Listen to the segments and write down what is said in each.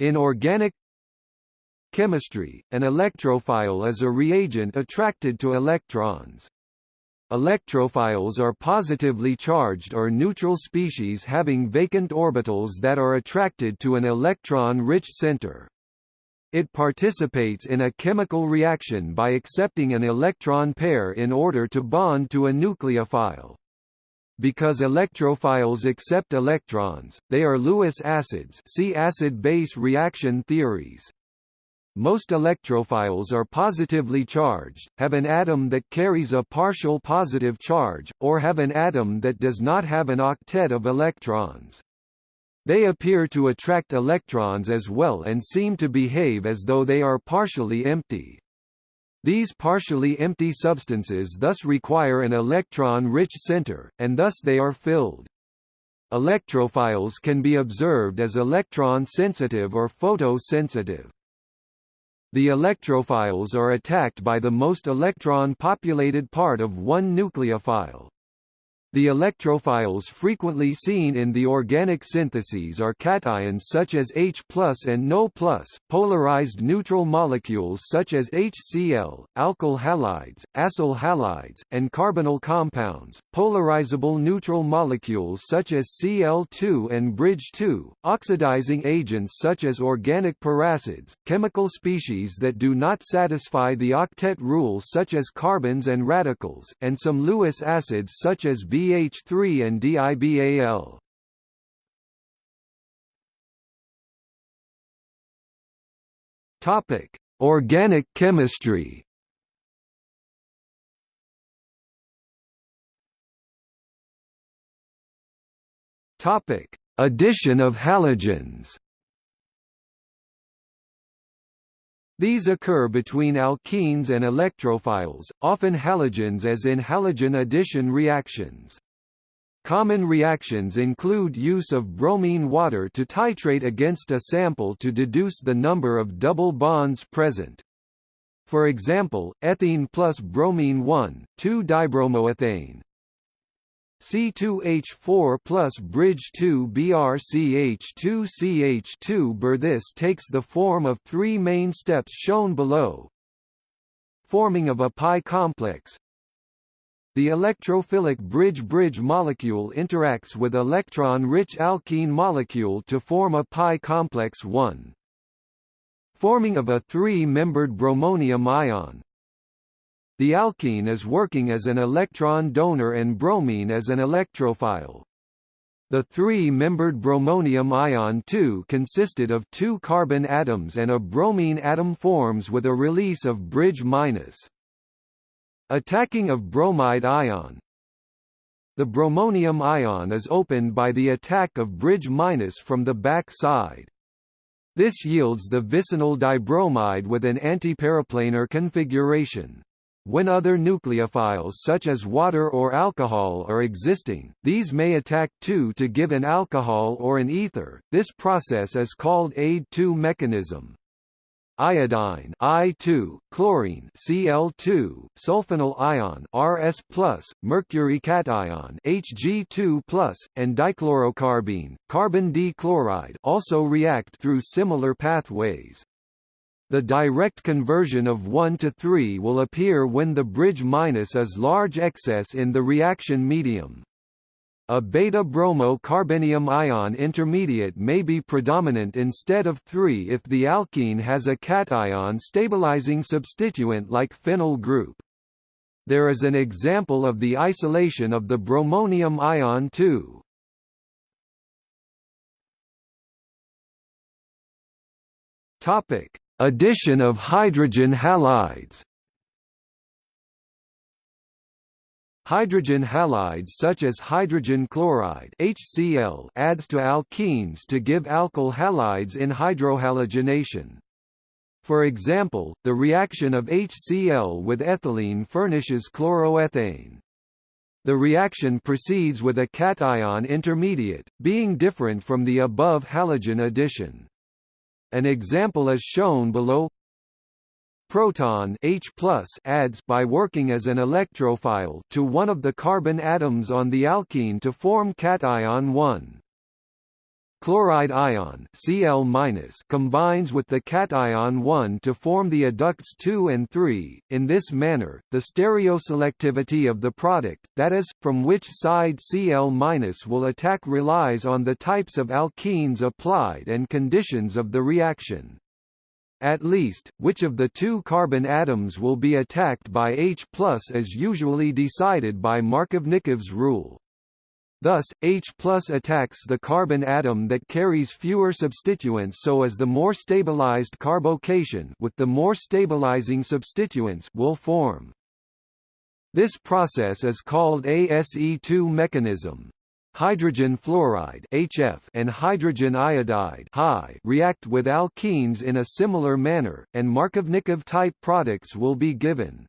In organic chemistry, an electrophile is a reagent attracted to electrons. Electrophiles are positively charged or neutral species having vacant orbitals that are attracted to an electron-rich center. It participates in a chemical reaction by accepting an electron pair in order to bond to a nucleophile. Because electrophiles accept electrons, they are Lewis acids see acid-base reaction theories. Most electrophiles are positively charged, have an atom that carries a partial positive charge, or have an atom that does not have an octet of electrons. They appear to attract electrons as well and seem to behave as though they are partially empty. These partially empty substances thus require an electron-rich center, and thus they are filled. Electrophiles can be observed as electron-sensitive or photosensitive. The electrophiles are attacked by the most electron-populated part of one nucleophile. The electrophiles frequently seen in the organic syntheses are cations such as H and NO+, polarized neutral molecules such as HCl, alkyl halides, acyl halides, and carbonyl compounds, polarizable neutral molecules such as Cl2 and bridge 2, oxidizing agents such as organic peracids, chemical species that do not satisfy the octet rule such as carbenes and radicals, and some Lewis acids such as B BH3 and DIBAL. Topic: Organic chemistry. Topic: Addition of halogens. These occur between alkenes and electrophiles, often halogens as in halogen addition reactions. Common reactions include use of bromine water to titrate against a sample to deduce the number of double bonds present. For example, ethene plus bromine 1, 2-dibromoethane, C2H4 plus bridge 2 BrCH2CH2 Ber This takes the form of three main steps shown below. Forming of a pi complex The electrophilic bridge-bridge molecule interacts with electron-rich alkene molecule to form a pi complex 1. Forming of a three-membered bromonium ion the alkene is working as an electron donor and bromine as an electrophile. The three-membered bromonium ion 2 consisted of two carbon atoms and a bromine atom forms with a release of bridge minus. Attacking of bromide ion The bromonium ion is opened by the attack of bridge minus from the back side. This yields the vicinal dibromide with an antiperiplanar configuration. When other nucleophiles such as water or alcohol are existing, these may attack 2 to give an alcohol or an ether. This process is called AID2 mechanism. Iodine I2, chlorine Cl2, sulfonyl ion Rs+, mercury cation Hg2+, and dichlorocarbene, carbon D-chloride also react through similar pathways. The direct conversion of 1 to 3 will appear when the bridge minus is large excess in the reaction medium. A beta-bromo-carbenium ion intermediate may be predominant instead of 3 if the alkene has a cation stabilizing substituent like phenyl group. There is an example of the isolation of the bromonium ion 2. Topic: Addition of hydrogen halides Hydrogen halides such as hydrogen chloride HCl adds to alkenes to give alkyl halides in hydrohalogenation. For example, the reaction of HCl with ethylene furnishes chloroethane. The reaction proceeds with a cation intermediate, being different from the above halogen addition. An example is shown below. Proton H adds by working as an electrophile to one of the carbon atoms on the alkene to form cation 1. Chloride ion Cl combines with the cation 1 to form the adducts 2 and 3. In this manner, the stereoselectivity of the product, that is, from which side Cl will attack relies on the types of alkenes applied and conditions of the reaction. At least, which of the two carbon atoms will be attacked by H is usually decided by Markovnikov's rule. Thus, H attacks the carbon atom that carries fewer substituents so as the more stabilized carbocation with the more stabilizing substituents will form. This process is called ASE2 mechanism. Hydrogen fluoride HF and hydrogen iodide HI react with alkenes in a similar manner, and Markovnikov type products will be given.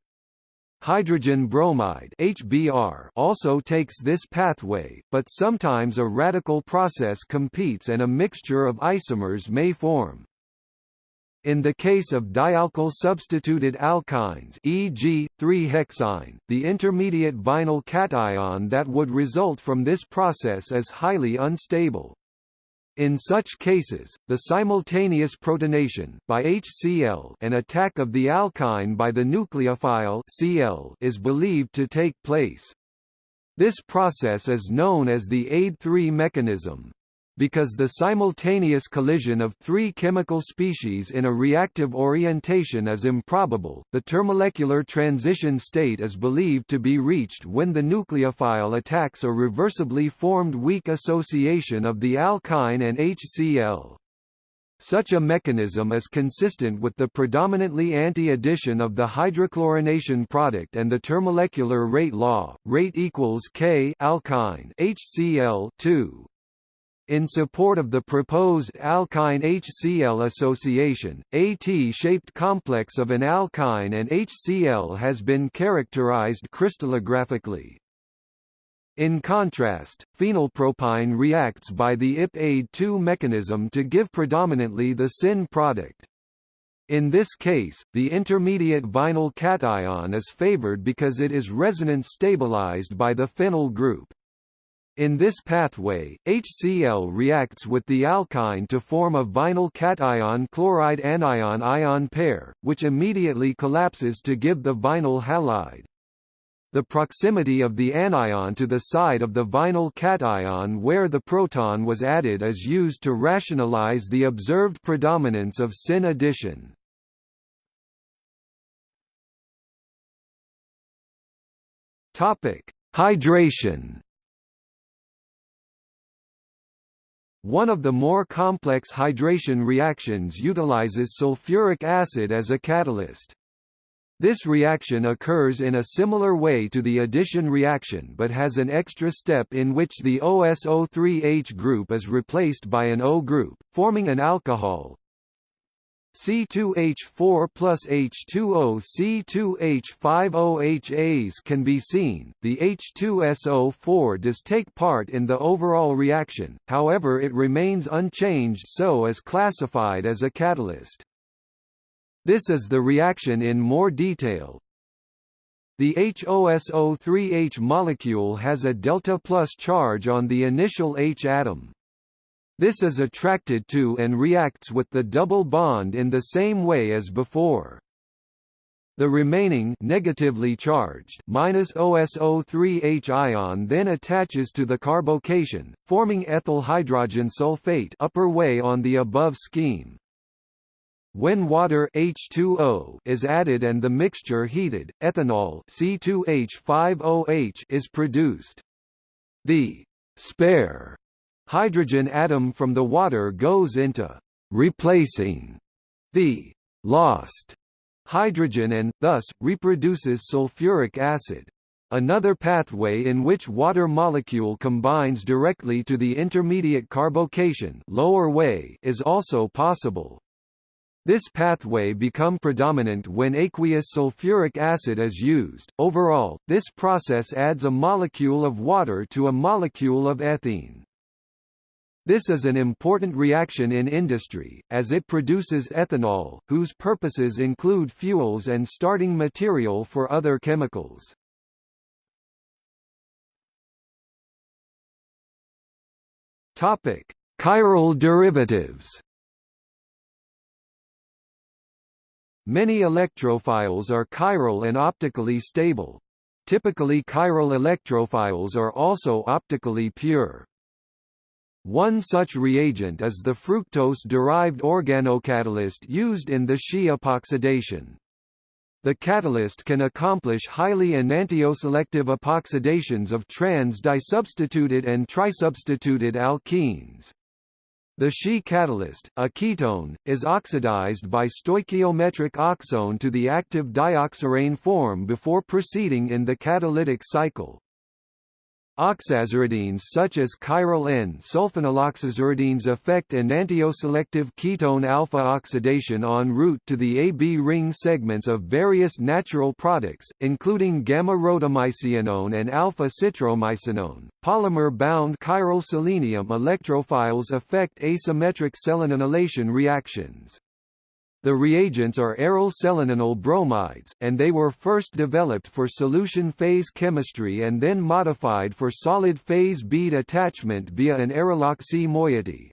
Hydrogen bromide HBr also takes this pathway, but sometimes a radical process competes and a mixture of isomers may form. In the case of dialkyl substituted alkynes e.g., 3-hexyne, the intermediate vinyl cation that would result from this process is highly unstable. In such cases, the simultaneous protonation by HCl and attack of the alkyne by the nucleophile Cl is believed to take place. This process is known as the AID3 mechanism. Because the simultaneous collision of three chemical species in a reactive orientation is improbable, the termolecular transition state is believed to be reached when the nucleophile attacks a reversibly formed weak association of the alkyne and HCl. Such a mechanism is consistent with the predominantly anti-addition of the hydrochlorination product and the termolecular rate law. Rate equals K alkyne HCl 2 in support of the proposed alkyne HCl association, a T-shaped complex of an alkyne and HCl has been characterized crystallographically. In contrast, phenylpropyne reacts by the IP-AID2 mechanism to give predominantly the syn product. In this case, the intermediate vinyl cation is favored because it is resonance stabilized by the phenyl group. In this pathway, HCl reacts with the alkyne to form a vinyl cation chloride anion ion pair, which immediately collapses to give the vinyl halide. The proximity of the anion to the side of the vinyl cation where the proton was added is used to rationalize the observed predominance of syn addition. Hydration One of the more complex hydration reactions utilizes sulfuric acid as a catalyst. This reaction occurs in a similar way to the addition reaction but has an extra step in which the OSO3H group is replaced by an O group, forming an alcohol, C2H4 plus H2O C2H5OHAs can be seen. The H2SO4 does take part in the overall reaction, however it remains unchanged so is classified as a catalyst. This is the reaction in more detail. The HOSO3H molecule has a delta plus charge on the initial H atom. This is attracted to and reacts with the double bond in the same way as before. The remaining negatively charged minus OSO3H ion then attaches to the carbocation, forming ethyl hydrogen sulfate upper way on the above scheme. When water H2O is added and the mixture heated, ethanol C2H5OH is produced. The spare hydrogen atom from the water goes into replacing the lost hydrogen and, thus, reproduces sulfuric acid. Another pathway in which water molecule combines directly to the intermediate carbocation lower way is also possible. This pathway become predominant when aqueous sulfuric acid is used. Overall, this process adds a molecule of water to a molecule of ethene. This is an important reaction in industry, as it produces ethanol, whose purposes include fuels and starting material for other chemicals. Topic: Chiral derivatives Many electrophiles are chiral and optically stable. Typically chiral electrophiles are also optically pure. One such reagent is the fructose-derived organocatalyst used in the Shi epoxidation. The catalyst can accomplish highly enantioselective epoxidations of trans-disubstituted and trisubstituted alkenes. The Shi catalyst, a ketone, is oxidized by stoichiometric oxone to the active dioxirane form before proceeding in the catalytic cycle. Oxaziridines such as chiral N-sulfonyloxaziridines affect enantioselective ketone alpha oxidation en route to the AB ring segments of various natural products, including gamma-rhodomycionone and alpha-citromycinone. Polymer-bound chiral selenium electrophiles affect asymmetric selenenylation reactions. The reagents are aryl selenenyl bromides, and they were first developed for solution phase chemistry and then modified for solid phase bead attachment via an aryloxy moiety.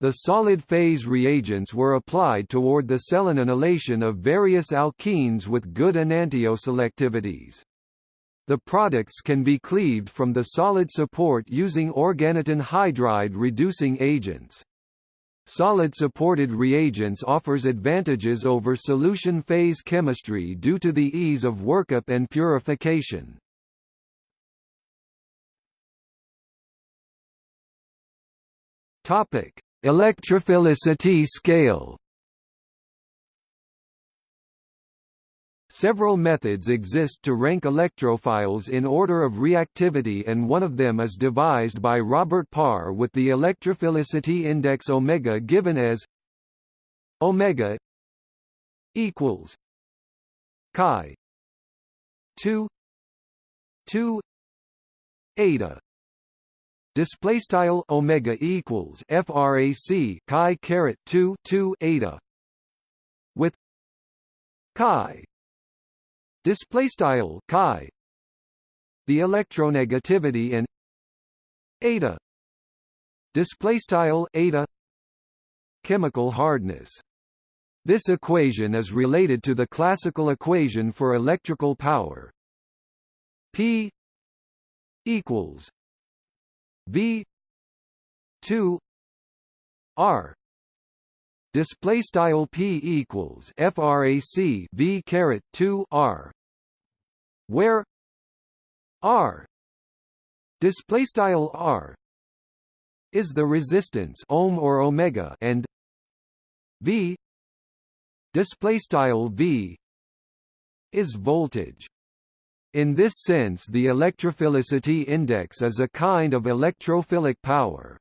The solid phase reagents were applied toward the selenenylation of various alkenes with good enantioselectivities. The products can be cleaved from the solid support using organotin hydride reducing agents. Solid-supported reagents offers advantages over solution phase chemistry due to the ease of workup and purification. Topic: Electrophilicity scale. Several methods exist to rank electrophiles in order of reactivity and one of them is devised by Robert Parr with the electrophilicity index omega given as omega equals chi 2 2 eta. Display style omega equals frac chi caret 2 2 eta with chi display style chi. The electronegativity in eta. Display style eta. Chemical hardness. This equation is related to the classical equation for electrical power. P equals V 2 R. Display style p equals frac v caret 2 r where R display style R is the resistance ohm or omega and V display style V is voltage. In this sense the electrophilicity index is a kind of electrophilic power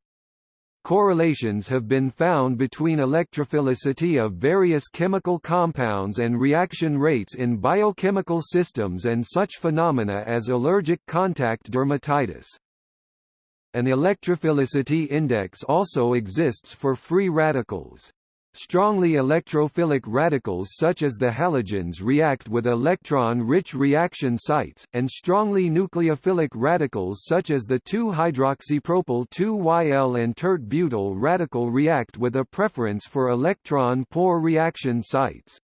Correlations have been found between electrophilicity of various chemical compounds and reaction rates in biochemical systems and such phenomena as allergic contact dermatitis. An electrophilicity index also exists for free radicals. Strongly electrophilic radicals such as the halogens react with electron-rich reaction sites, and strongly nucleophilic radicals such as the 2-hydroxypropyl-2-YL and tert-butyl radical react with a preference for electron-poor reaction sites.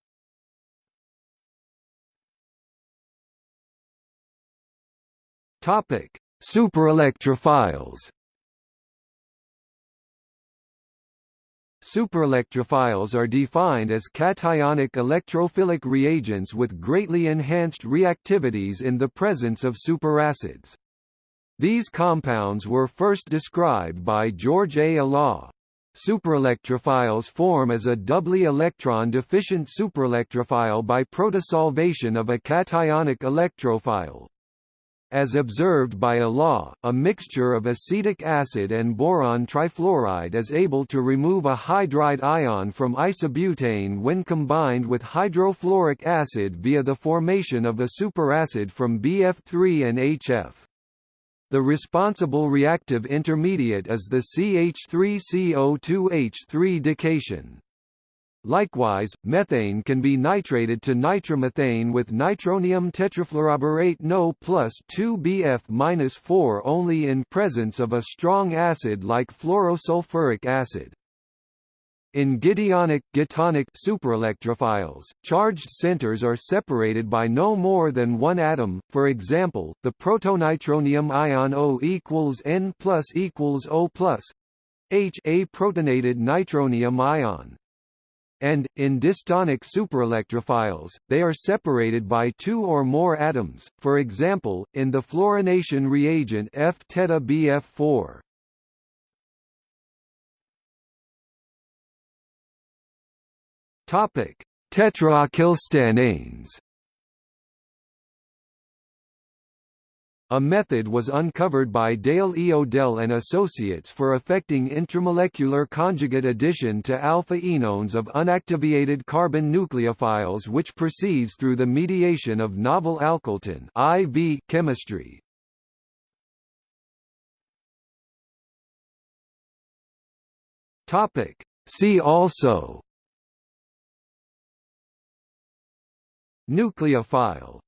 Superelectrophiles Superelectrophiles are defined as cationic electrophilic reagents with greatly enhanced reactivities in the presence of superacids. These compounds were first described by George A. Olah. Superelectrophiles form as a doubly electron-deficient superelectrophile by protosolvation of a cationic electrophile. As observed by Olah, a mixture of acetic acid and boron trifluoride is able to remove a hydride ion from isobutane when combined with hydrofluoric acid via the formation of a superacid from BF3 and HF. The responsible reactive intermediate is the CH3CO2H3 dication. Likewise, methane can be nitrated to nitromethane with nitronium tetrafluoroborate No plus 2Bf-4 only in presence of a strong acid like fluorosulfuric acid. In Gideonic gitonic superelectrophiles, charged centers are separated by no more than one atom. For example, the protonitronium ion O equals N plus equals O plus H a protonated nitronium ion and, in distonic superelectrophiles, they are separated by two or more atoms, for example, in the fluorination reagent F-θBF4. Topic: Tetraacylstananes A method was uncovered by Dale E. Odell and Associates for affecting intramolecular conjugate addition to alpha-enones of unactivated carbon nucleophiles which proceeds through the mediation of novel alkyltin IV chemistry. Topic See also Nucleophile